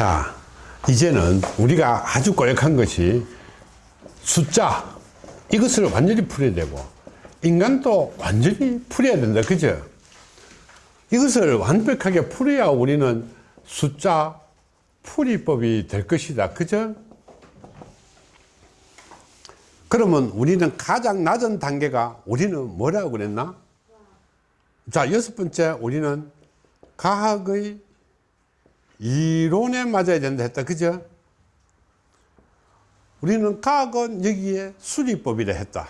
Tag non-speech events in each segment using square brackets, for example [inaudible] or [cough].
자 이제는 우리가 아주 꼬역한 것이 숫자 이것을 완전히 풀어야 되고 인간도 완전히 풀어야 된다 그죠? 이것을 완벽하게 풀어야 우리는 숫자 풀이법이 될 것이다 그죠? 그러면 우리는 가장 낮은 단계가 우리는 뭐라고 그랬나? 자 여섯 번째 우리는 과학의 이론에 맞아야 된다 했다. 그죠? 우리는 과학은 여기에 수리법이라 했다.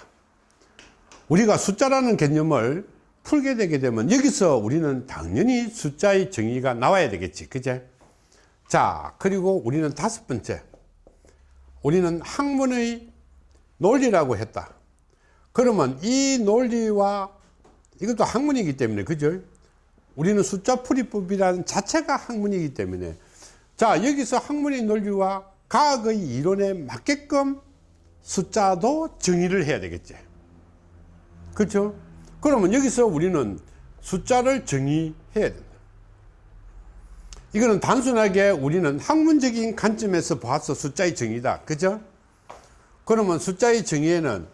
우리가 숫자라는 개념을 풀게 되게 되면 여기서 우리는 당연히 숫자의 정의가 나와야 되겠지. 그제? 자 그리고 우리는 다섯 번째. 우리는 학문의 논리라고 했다. 그러면 이 논리와 이것도 학문이기 때문에 그죠 우리는 숫자 풀이법이라는 자체가 학문이기 때문에. 자 여기서 학문의 논리와 과학의 이론에 맞게끔 숫자도 정의를 해야 되겠지. 그렇죠? 그러면 여기서 우리는 숫자를 정의해야 된다. 이거는 단순하게 우리는 학문적인 관점에서 봐서 숫자의 정의다. 그죠? 그러면 숫자의 정의에는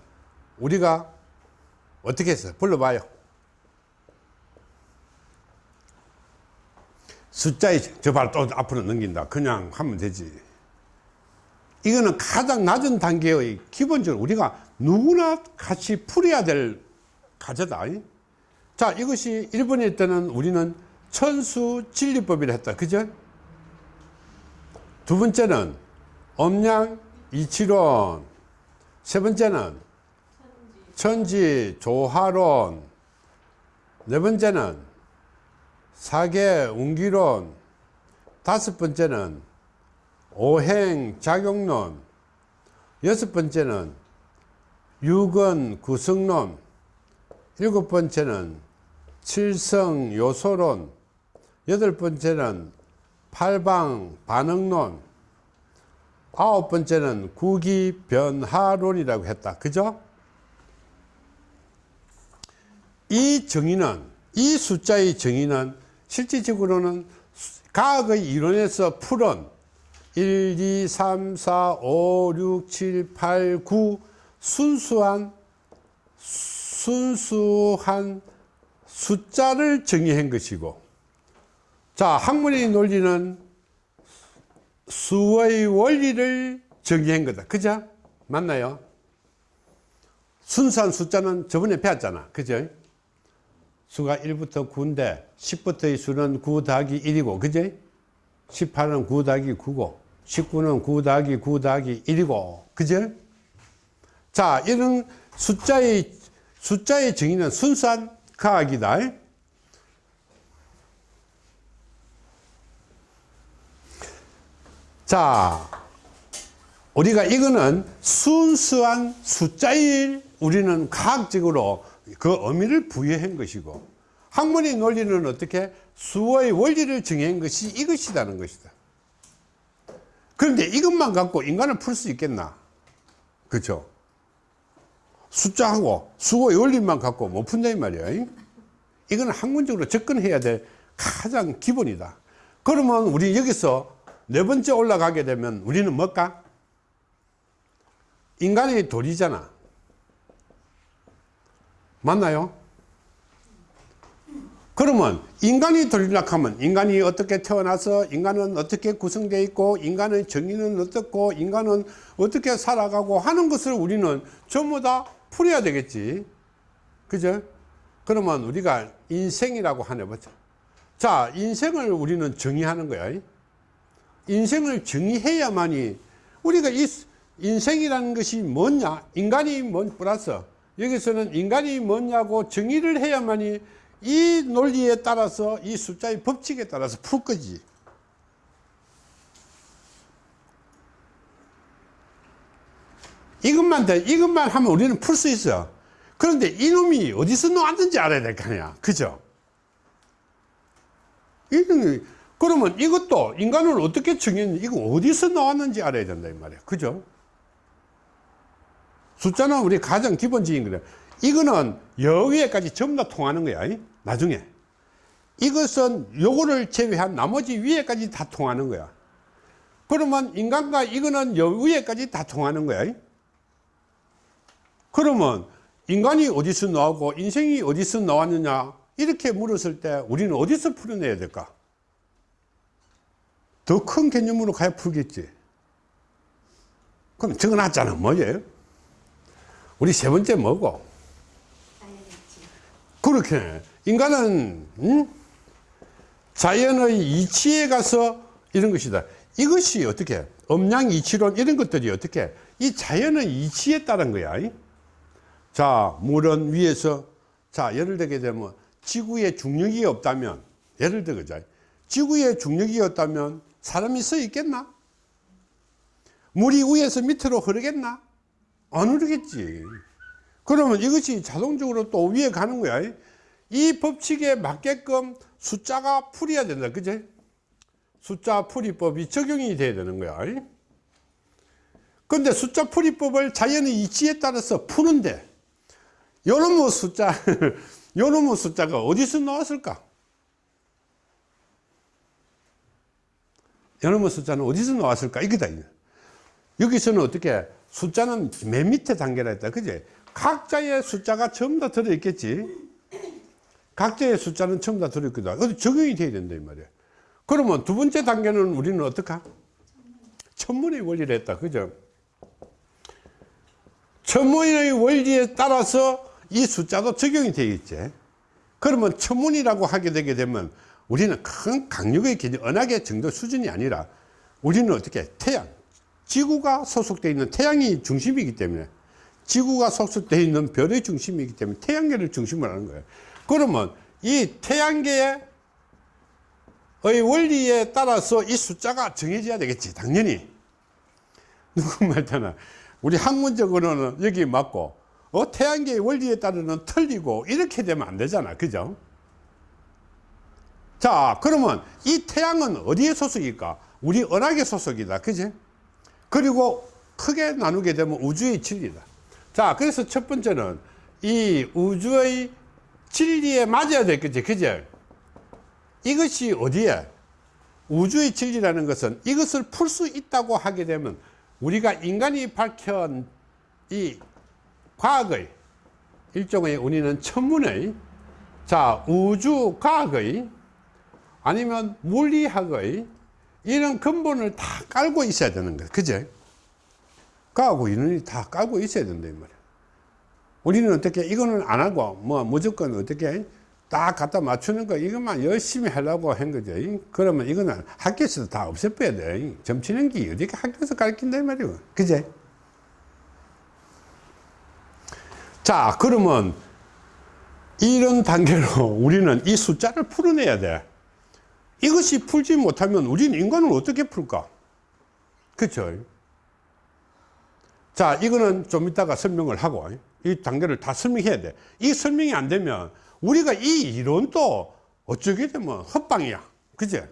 우리가 어떻게 했어요 불러봐요 숫자의 저 바로 또 앞으로 넘긴다. 그냥 하면 되지. 이거는 가장 낮은 단계의 기본적으로 우리가 누구나 같이 풀어야 될 과제다. 자 이것이 일본일 때는 우리는 천수 진리법이라 했다. 그죠? 두 번째는 엄양 이치론. 세 번째는 천지 조화론. 네 번째는 사계 운기론. 다섯 번째는 오행 작용론. 여섯 번째는 유근 구성론. 일곱 번째는 칠성 요소론. 여덟 번째는 팔방 반응론. 아홉 번째는 구기 변화론이라고 했다. 그죠? 이 정의는 이 숫자의 정의는 실질적으로는 과학의 이론에서 풀은 1, 2, 3, 4, 5, 6, 7, 8, 9 순수한 순수한 숫자를 정의한 것이고 자 학문의 논리는 수의 원리를 정의한 거다. 그죠? 맞나요? 순수한 숫자는 저번에 배웠잖아. 그죠 수가 1부터 9인데 10부터의 수는 9 더하기 1이고 그죠 18은 9 더하기 9고 19는 9 더하기 9 더하기 1이고 그죠 자 이런 숫자의 숫자의 정의는 순수한 과학이다. 자 우리가 이거는 순수한 숫자일 우리는 과학적으로 그 의미를 부여한 것이고 학문의 논리는 어떻게 수의 원리를 정한 것이 이것이라는 것이다. 그런데 이것만 갖고 인간을 풀 수 있겠나? 그렇죠? 숫자하고 수의 원리만 갖고 못 푼다 이 말이야. 이건 학문적으로 접근해야 될 가장 기본이다. 그러면 우리 여기서 네 번째 올라가게 되면 우리는 뭘까? 인간의 도리잖아 맞나요? 그러면 인간이 돌리락 하면 인간이 어떻게 태어나서 인간은 어떻게 구성되어 있고 인간의 정의는 어떻고 인간은 어떻게 살아가고 하는 것을 우리는 전부 다 풀어야 되겠지. 그죠? 그러면 우리가 인생이라고 하나 보자. 자 인생을 우리는 정의하는 거야. 인생을 정의해야만이 우리가 이 인생이라는 것이 뭐냐? 인간이 뭔 플러스 여기서는 인간이 뭐냐고 정의를 해야만이 이 논리에 따라서 이 숫자의 법칙에 따라서 풀 거지. 이것만 돼. 이것만 하면 우리는 풀 수 있어. 그런데 이놈이 어디서 나왔는지 알아야 될 거 아니야. 그죠? 이놈이. 그러면 이것도 인간을 어떻게 정했는지 이거 어디서 나왔는지 알아야 된다 이 말이야. 그죠 숫자는 우리 가장 기본적인 거래 이거는 여기에까지 전부 다 통하는 거야 나중에 이것은 요거를 제외한 나머지 위에까지 다 통하는 거야 그러면 인간과 이거는 여 위에까지 다 통하는 거야. 그러면 인간이 어디서 나오고 인생이 어디서 나왔느냐 이렇게 물었을 때 우리는 어디서 풀어내야 될까? 더 큰 개념으로 가야 풀겠지. 그럼 적어놨잖아. 뭐예요? 우리 세 번째 뭐고? 그렇게 인간은 음? 자연의 이치에 가서 이런 것이다. 이것이 어떻게 음양 이치론 이런 것들이 어떻게 이 자연의 이치에 따른 거야. 자 물은 위에서 자 예를 들게 되면 지구에 중력이 없다면 예를 들자 지구에 중력이 없다면 사람이 서 있겠나? 물이 위에서 밑으로 흐르겠나? 안 흐르겠지. 그러면 이것이 자동적으로 또 위에 가는 거야. 이 법칙에 맞게끔 숫자가 풀이야 된다. 그제? 숫자 풀이법이 적용이 돼야 되는 거야. 근데 숫자 풀이법을 자연의 이치에 따라서 푸는데 요놈의 숫자, [laughs] 요놈의 숫자가 어디서 나왔을까? 요놈의 숫자는 어디서 나왔을까? 이거다. 여기서는 어떻게 숫자는 맨 밑에 단계라 했다. 그제? 각자의 숫자가 전부 다 들어있겠지. 각자의 숫자는 전부 다 들어있거든. 어디 적용이 돼야 된다, 이 말이야. 그러면 두 번째 단계는 우리는 어떡하? 천문의 원리를 했다. 그죠? 천문의 원리에 따라서 이 숫자도 적용이 되겠지. 그러면 천문이라고 하게 되게 되면 우리는 큰 강력의 개념, 언약의 정도 수준이 아니라 우리는 어떻게 태양, 지구가 소속되어 있는 태양이 중심이기 때문에 지구가 소속되어 있는 별의 중심이기 때문에 태양계를 중심으로 하는 거예요. 그러면 이 태양계의 원리에 따라서 이 숫자가 정해져야 되겠지, 당연히. [laughs] 누구 말잖아. 우리 학문적으로는 여기 맞고, 어, 태양계의 원리에 따르는 틀리고, 이렇게 되면 안 되잖아. 그죠? 자, 그러면 이 태양은 어디에 소속일까? 우리 은하계 소속이다. 그지? 그리고 크게 나누게 되면 우주의 진리다. 자, 그래서 첫 번째는 이 우주의 진리에 맞아야 되겠지. 그제? 이것이 어디에? 우주의 진리라는 것은 이것을 풀 수 있다고 하게 되면 우리가 인간이 밝힌 이 과학의 일종의 우리는 천문의 자 우주 과학의 아니면 물리학의 이런 근본을 다 깔고 있어야 되는 거예요. 그제? 과하고 이론이 다 깔고 있어야 된다, 이 말이야. 우리는 어떻게, 이거는 안 하고, 뭐, 무조건 어떻게, 딱 갖다 맞추는 거, 이것만 열심히 하려고 한 거죠. 그러면 이거는 학교에서도 다 없애버려야 돼. 점치는 게 어떻게 학교에서 가르친다, 이 말이야. 그제? 자, 그러면 이런 단계로 우리는 이 숫자를 풀어내야 돼. 이것이 풀지 못하면 우리는 인간을 어떻게 풀까? 그쵸? 자, 이거는 좀 이따가 설명을 하고, 이 단계를 다 설명해야 돼. 이 설명이 안 되면 우리가 이 이론도 어쩌게 되면 헛방이야. 그제?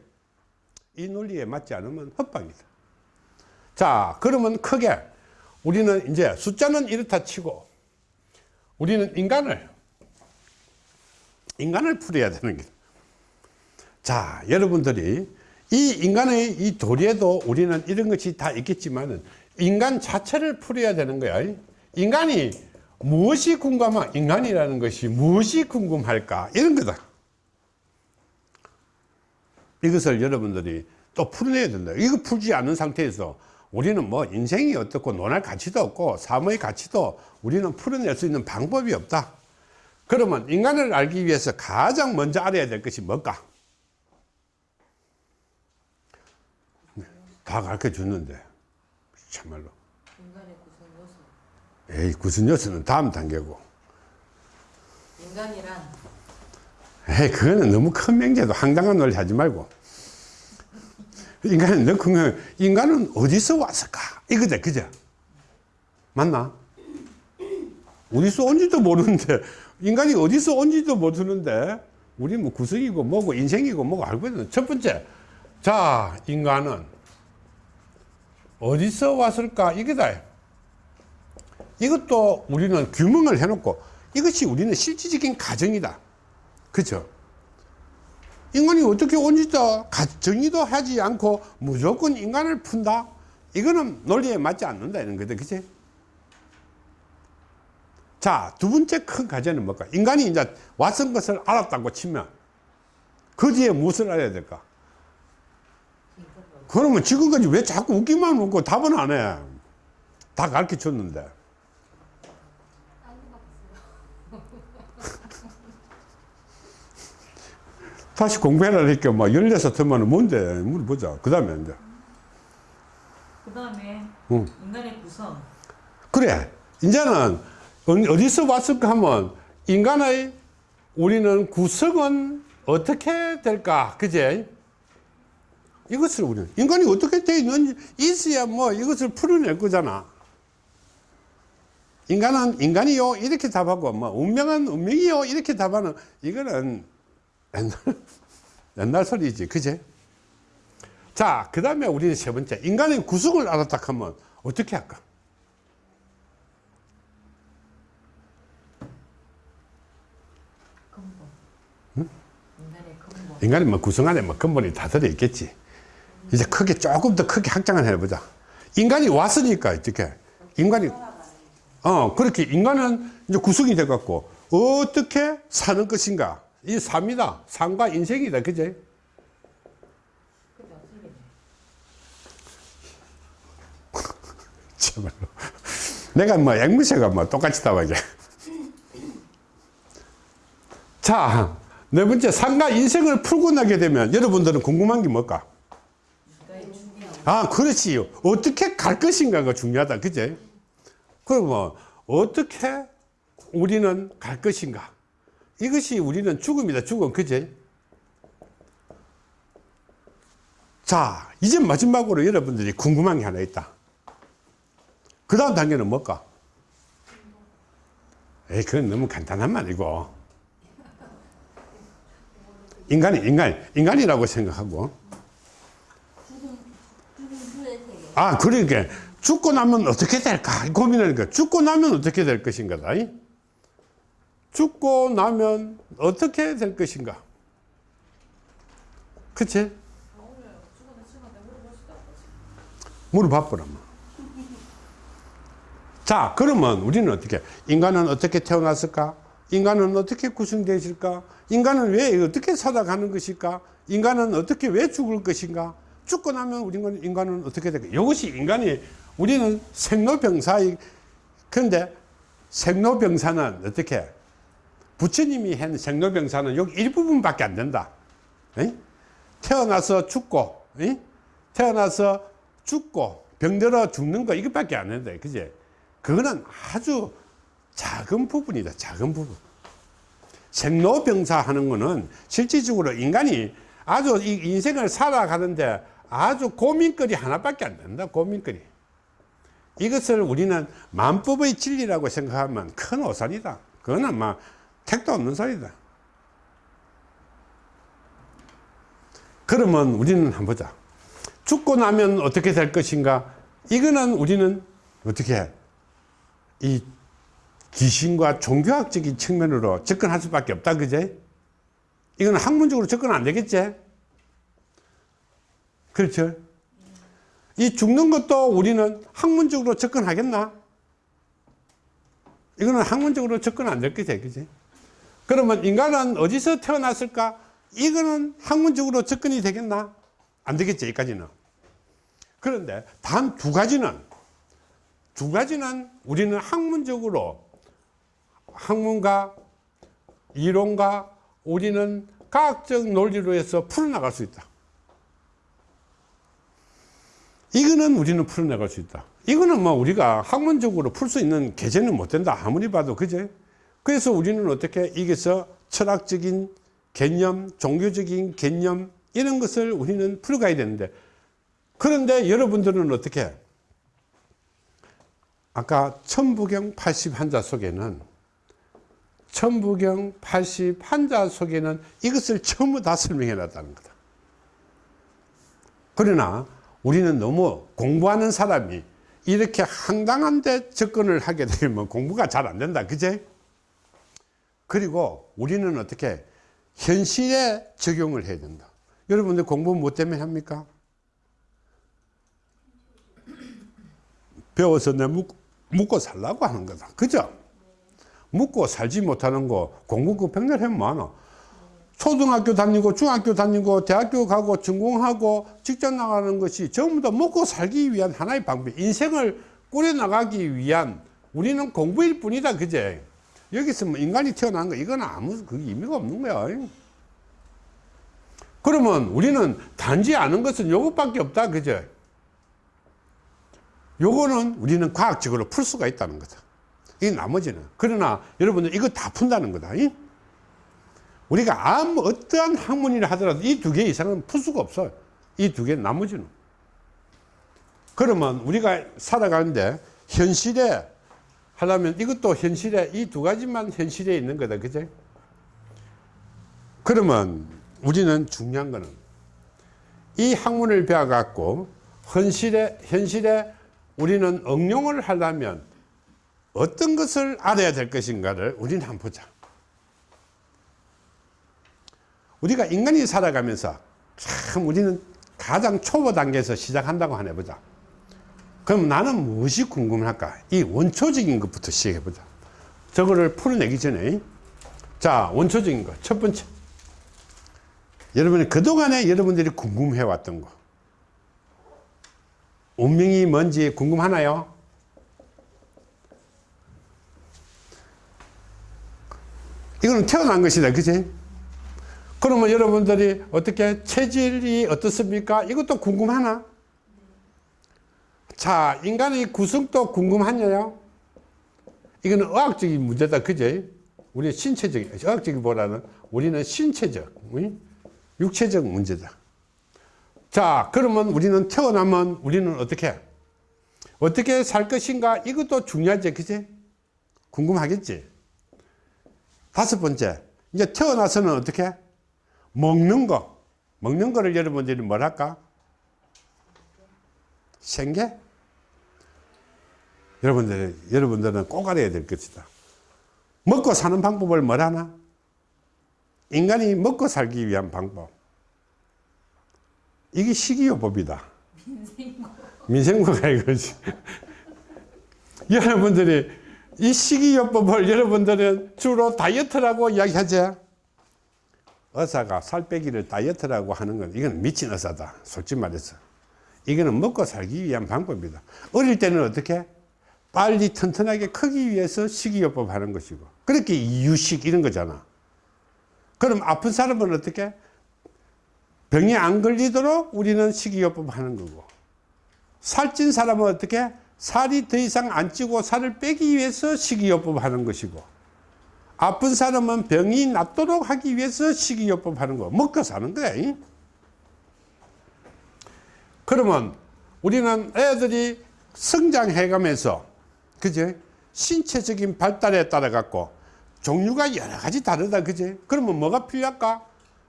이 논리에 맞지 않으면 헛방이다. 자, 그러면 크게 우리는 이제 숫자는 이렇다 치고 우리는 인간을, 인간을 풀어야 되는 게 자, 여러분들이 이 인간의 이 도리에도 우리는 이런 것이 다 있겠지만은 인간 자체를 풀어야 되는 거야. 인간이 무엇이 궁금한 인간이라는 것이 무엇이 궁금할까? 이런 거다. 이것을 여러분들이 또 풀어내야 된다. 이거 풀지 않는 상태에서 우리는 뭐 인생이 어떻고 논할 가치도 없고 삶의 가치도 우리는 풀어낼 수 있는 방법이 없다. 그러면 인간을 알기 위해서 가장 먼저 알아야 될 것이 뭘까? 다 가르쳐 줬는데 참말로. 인간의 구성 요소. 에이 구순 요소는 다음 단계고. 인간이란 에이 그거는 너무 큰 명제도 황당한 논리 하지 말고. 인간은 너무 큰 인간은 어디서 왔을까? 이거다 그죠? 맞나? 어디서 온지도 모르는데 인간이 어디서 온지도 모르는데 우리 뭐 구성이고 뭐고 인생이고 뭐고 알고 있는 첫 번째. 자 인간은 어디서 왔을까 이거다 이것도 우리는 규명을 해놓고 이것이 우리는 실질적인 가정이다 그죠 인간이 어떻게 온지도 가- 정의도 하지 않고 무조건 인간을 푼다? 이거는 논리에 맞지 않는다 이런 거다 그치? 자, 두 번째 큰 과제는 뭘까? 인간이 이제 왔은 것을 알았다고 치면 그 뒤에 무엇을 알아야 될까? 그러면 지금까지 왜 자꾸 웃기만 먹고 답은 안 해? 다 가르쳐 줬는데. [laughs] 다시 공부해라 이렇게 막 열여섯 터면 뭔데? 물어보자. 그 다음에 이제. 그 다음에 응. 인간의 구성. 그래. 이제는 어디- 어디서 왔을까 하면 인간의 우리는 구성은 어떻게 될까? 그제? 이것을 우리는 인간이 어떻게 되어 있는지 있어야 뭐 이것을 풀어낼 거잖아. 인간은 인간이요 이렇게 답하고 뭐 운명은 운명이요 이렇게 답하는 이거는 옛날 [laughs] 옛날 소리지 그제? 자, 그 다음에 우리는 세 번째 인간의 구성을 알았다 하면 어떻게 할까? 근본. 인간의 근본. 인간이 뭐 구성 안에 뭐 근본이 다 들어있겠지. 이제 크게 조금 더 크게 확장을 해보자. 인간이 왔으니까 어떻게? 인간이 어 그렇게 인간은 이제 구성이 돼 갖고 어떻게 사는 것인가? 이 삶이다. 삶과 인생이다. 그제? [laughs] 참말로. 내가 뭐 앵무새가 뭐 똑같이 답하게. 자, 네 번째 삶과 인생을 풀고 나게 되면 여러분들은 궁금한 게 뭘까? 아, 그렇지요. 어떻게 갈 것인가가 중요하다. 그제? 그러면 어떻게 우리는 갈 것인가? 이것이 우리는 죽음이다. 죽음. 그제? 자, 이제 마지막으로 여러분들이 궁금한 게 하나 있다. 그 다음 단계는 뭘까? 에이, 그건 너무 간단한 말이고. 인간이, 인간, 인간이라고 생각하고. 아, 그러니까 죽고 나면 어떻게 될까 고민하니까 죽고 나면 어떻게 될 것인가. 이? 죽고 나면 어떻게 될 것인가. 그치? 물어봐보라. 뭐. [laughs] 자, 그러면 우리는 어떻게, 인간은 어떻게 태어났을까? 인간은 어떻게 구성되어 있을까? 인간은 왜 어떻게 살아가는 것일까? 인간은 어떻게 왜 죽을 것인가? 죽고 나면 우리는 인간은 어떻게 될까? 이것이 인간이 우리는 생로병사이 근데 생로병사는 어떻게 부처님이 한 생로병사는 여기 일부분밖에 안 된다. 에? 태어나서 죽고 에? 태어나서 죽고 병들어 죽는 거 이것밖에 안 된다. 그지? 그거는 아주 작은 부분이다. 작은 부분. 생로병사 하는 거는 실질적으로 인간이 아주 이 인생을 살아가는데 아주 고민거리 하나밖에 안 된다. 고민거리. 이것을 우리는 만법의 진리라고 생각하면 큰 오산이다. 그거는 막 택도 없는 소리다. 그러면 우리는 한번 보자. 죽고 나면 어떻게 될 것인가? 이거는 우리는 어떻게 해? 이 귀신과 종교학적인 측면으로 접근할 수밖에 없다. 그제? 이건 학문적으로 접근 안 되겠지? 그렇죠? 이 죽는 것도 우리는 학문적으로 접근하겠나? 이거는 학문적으로 접근 안 될 거지, 그지? 그러면 인간은 어디서 태어났을까? 이거는 학문적으로 접근이 되겠나? 안 되겠지, 여기까지는. 그런데 단 두 가지는, 두 가지는 우리는 학문적으로, 학문과 이론과 우리는 과학적 논리로 해서 풀어나갈 수 있다. 이거는 우리는 풀어나갈 수 있다. 이거는 뭐 우리가 학문적으로 풀 수 있는 계제는 못 된다. 아무리 봐도 그제? 그래서 우리는 어떻게 여기서 철학적인 개념, 종교적인 개념 이런 것을 우리는 풀어가야 되는데 그런데 여러분들은 어떻게 해? 아까 천부경 80 환자 속에는 천부경 80 환자 속에는 이것을 전부 다 설명해 놨다는 거다. 그러나 우리는 너무 공부하는 사람이 이렇게 황당한 데 접근을 하게 되면 공부가 잘 안 된다. 그제? 그리고 우리는 어떻게 현실에 적용을 해야 된다. 여러분들 공부 뭐 때문에 합니까? 배워서 내 묵, 묵고 살라고 하는 거다. 그죠? 묵고 살지 못하는 거 공부 그 백날 하면 많아. 초등학교 다니고 중학교 다니고 대학교 가고 전공하고 직장 나가는 것이 전부 다 먹고 살기 위한 하나의 방법. 인생을 꾸려나가기 위한 우리는 공부일 뿐이다. 그제? 여기서 뭐 인간이 태어난 거 이건 아무 그 의미가 없는 거야. 그러면 우리는 단지 아는 것은 요것밖에 없다. 그죠? 요거는 우리는 과학적으로 풀 수가 있다는 거다. 이 나머지는. 그러나 여러분들 이거 다 푼다는 거다. 이? 우리가 아무 어떠한 학문이라 하더라도 이 두 개 이상은 풀 수가 없어요. 이 두 개 나머지는. 그러면 우리가 살아가는데 현실에 하려면 이것도 현실에 이 두 가지만 현실에 있는 거다. 그제? 그러면 우리는 중요한 거는 이 학문을 배워 갖고 현실에, 현실에 우리는 응용을 하려면 어떤 것을 알아야 될 것인가를 우리는 한번 보자. 우리가 인간이 살아가면서 참 우리는 가장 초보 단계에서 시작한다고 하나 해보자. 그럼 나는 무엇이 궁금할까? 이 원초적인 것부터 시작해보자. 저거를 풀어내기 전에. 자, 원초적인 것. 첫 번째. 여러분이 그동안에 여러분들이 궁금해 왔던 거. 운명이 뭔지 궁금하나요? 이거는 태어난 것이다. 그지? 그러면 여러분들이 어떻게 체질이 어떻습니까? 이것도 궁금하나? 자, 인간의 구성도 궁금하냐요? 이거는 의학적인 문제다. 그제? 우리 신체적인, 의학적이보다는 우리는 신체적, 응? 육체적 문제다. 자, 그러면 우리는 태어나면 우리는 어떻게? 어떻게 살 것인가? 이것도 중요하지. 그지? 궁금하겠지? 다섯 번째. 이제 태어나서는 어떻게? 먹는 거. 먹는 거를 여러분들이 뭐랄까? 생계? 여러분들, 여러분들은 꼭 알아야 될 것이다. 먹고 사는 방법을 뭐라나? 인간이 먹고 살기 위한 방법. 이게 식이요법이다. 민생고가 이거지. 여러분들이 이 식이요법을 여러분들은 주로 다이어트라고 이야기하죠. 의사가 살 빼기를 다이어트라고 하는 건 이건 미친 의사다. 솔직히 말해서. 이거는 먹고 살기 위한 방법이다. 어릴 때는 어떻게? 빨리 튼튼하게 크기 위해서 식이요법 하는 것이고. 그렇게 이유식 이런 거잖아. 그럼 아픈 사람은 어떻게? 병이 안 걸리도록 우리는 식이요법 하는 거고. 살찐 사람은 어떻게? 살이 더 이상 안 찌고 살을 빼기 위해서 식이요법 하는 것이고. 아픈 사람은 병이 낫도록 하기 위해서 식이요법 하는 거. 먹고 사는 거야. 이? 그러면 우리는 애들이 성장해 가면서, 그제? 신체적인 발달에 따라 갖고 종류가 여러 가지 다르다. 그제? 그러면 뭐가 필요할까?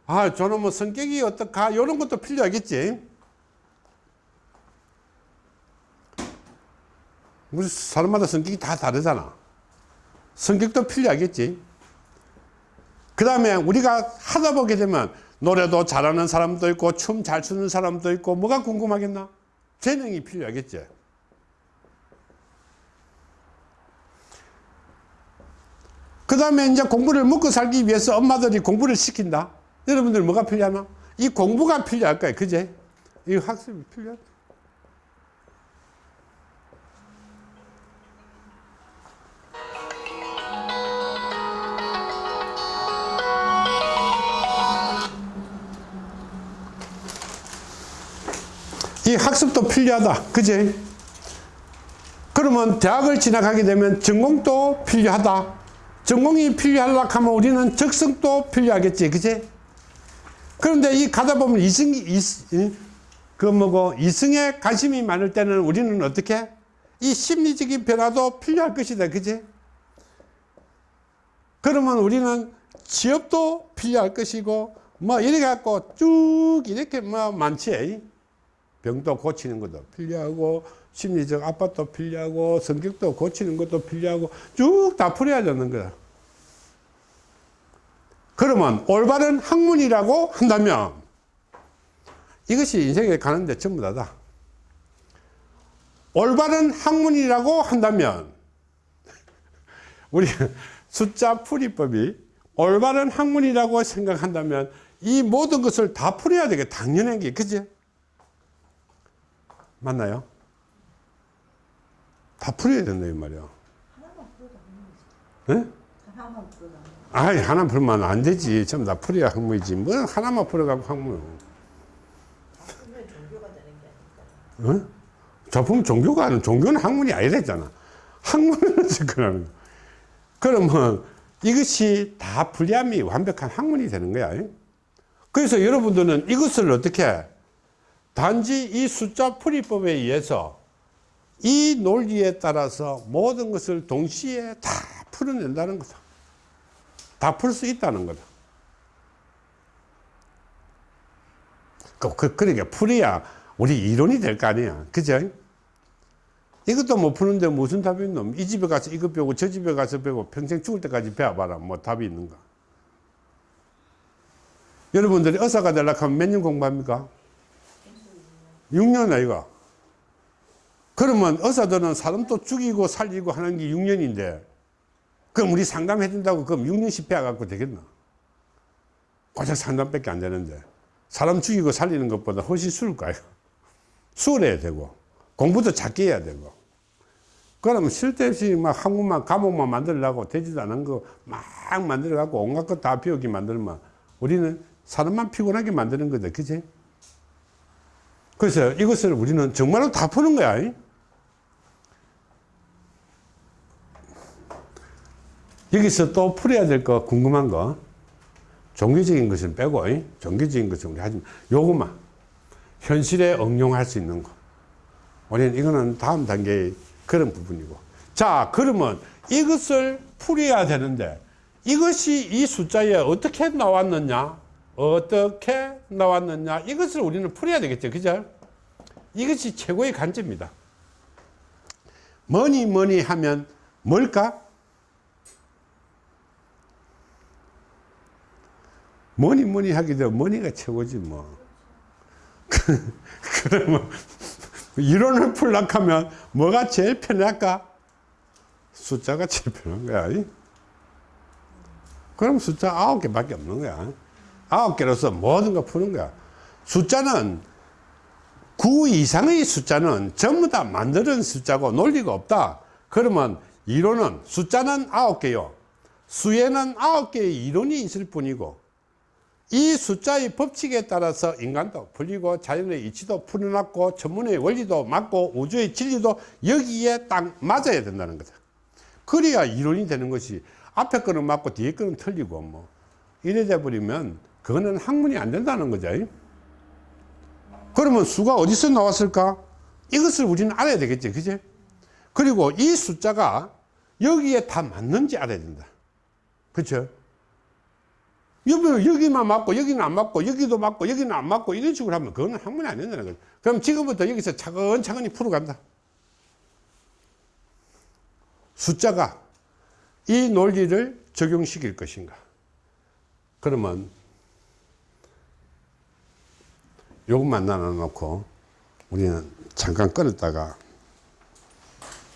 아, 뭐 성격이 어떡하? 이런 것도 필요하겠지. 우리 사람마다 성격이 다 다르잖아. 성격도 필요하겠지. 그 다음에 우리가 하다 보게 되면 노래도 잘하는 사람도 있고 춤 잘 추는 사람도 있고 뭐가 궁금하겠나? 재능이 필요하겠지. 그 다음에 이제 공부를 먹고 살기 위해서 엄마들이 공부를 시킨다. 여러분들 뭐가 필요하나? 이 공부가 필요할 거야. 그제? 이 학습이 필요하다. 이 학습도 필요하다. 그지? 그러면 대학을 진학하게 되면 전공도 필요하다. 전공이 필요하려고 하면 우리는 적성도 필요하겠지. 그지? 그런데 이 가다 보면 이승이, 이, 그 뭐고, 이승에 관심이 많을 때는 우리는 어떻게? 이 심리적인 변화도 필요할 것이다. 그지? 그러면 우리는 취업도 필요할 것이고, 뭐, 이래 갖고 쭉 이렇게 뭐 많지. 병도 고치는 것도 필요하고 심리적 압박도 필요하고 성격도 고치는 것도 필요하고 쭉 다 풀어야 되는 거야. 그러면 올바른 학문이라고 한다면 이것이 인생에 가는데 전부 다다. 올바른 학문이라고 한다면 우리 숫자 풀이법이 올바른 학문이라고 생각한다면 이 모든 것을 다 풀어야 되게 당연한 게 그지? 맞나요? 다 풀어야 된다 이 말이야. 하나만 풀어도 학문이지. 네? 하나만 풀어도. 아이 하나 풀면 안 되지. 전부 다 풀어야 학문이지. 뭐 하나만 풀어가고 학문. 어? 작품 종교가 아니라 종교는 학문이 아니랬잖아. 학문은 거. 그러면 이것이 다 불리함이 완벽한 학문이 되는 거야. 그래서 여러분들은 이것을 어떻게 단지 이 숫자 풀이법에 의해서 이 논리에 따라서 모든 것을 동시에 다 풀어낸다는 거다. 다 풀 수 있다는 거다. 그, 그, 그러니까 풀어야 우리 이론이 될 거 아니야. 그죠? 이것도 못 푸는데 무슨 답이 있노? 이 집에 가서 이거 배우고 저 집에 가서 배우고 평생 죽을 때까지 배워봐라. 뭐 답이 있는가? 여러분들이 의사가 되려고 하면 몇 년 공부합니까? 6년 아이가. 그러면 의사들은 사람 또 죽이고 살리고 하는 게 6년인데 그럼 우리 상담해 준다고 그럼 6년씩 배워갖고 되겠나? 고작 상담밖에 안 되는데 사람 죽이고 살리는 것보다 훨씬 수월 거예요. [laughs] 수월해야 되고 공부도 작게 해야 되고 그러면 쓸데없이 막 한국만 과목만 만들려고 되지도 않은 거 막 만들어 갖고 온갖 것다 배우게 만들면 우리는 사람만 피곤하게 만드는 거다 그지 그래서 이것을 우리는 정말로 다 푸는 거야 이? 여기서 또 풀어야 될 거 궁금한 거 종교적인 것은 빼고 이? 종교적인 것은 우리 하지 마. 요것만 현실에 응용할 수 있는 거 우리는 이거는 다음 단계의 그런 부분이고 자 그러면 이것을 풀어야 되는데 이것이 이 숫자에 어떻게 나왔느냐 어떻게 나왔느냐 이것을 우리는 풀어야 되겠죠 그죠 이것이 최고의 관점입니다 뭐니 뭐니 하면 뭘까 뭐니 뭐니 되면 뭐니가 최고지 뭐 [laughs] 그러면 이론을 풀려고 하면 뭐가 제일 편할까? 숫자가 제일 편한 거야. 이? 그럼 숫자 아홉 개밖에 없는 거야. 아홉 개로서 모든 거 푸는 거야. 숫자는 9 이상의 숫자는 전부 다 만드는 숫자고 논리가 없다. 그러면 이론은 숫자는 아홉 개요. 수에는 아홉 개의 이론이 있을 뿐이고 이 숫자의 법칙에 따라서 인간도 풀리고 자연의 이치도 풀어놨고 천문의 원리도 맞고 우주의 진리도 여기에 딱 맞아야 된다는 거다. 그래야 이론이 되는 것이 앞에 거는 맞고 뒤에 거는 틀리고 뭐 이래 돼 버리면 그거는 학문이 안 된다는 거죠. 그러면 수가 어디서 나왔을까? 이것을 우리는 알아야 되겠지. 그지? 그리고 이 숫자가 여기에 다 맞는지 알아야 된다. 그렇죠? 여기, 여기만 맞고 여기는 안 맞고 여기도 맞고 여기는 안 맞고 이런 식으로 하면 그거는 학문이 안 된다는 거죠. 그럼 지금부터 여기서 차근차근히 풀어간다. 숫자가 이 논리를 적용시킬 것인가. 그러면 요것만 나눠 놓고 우리는 잠깐 끊었다가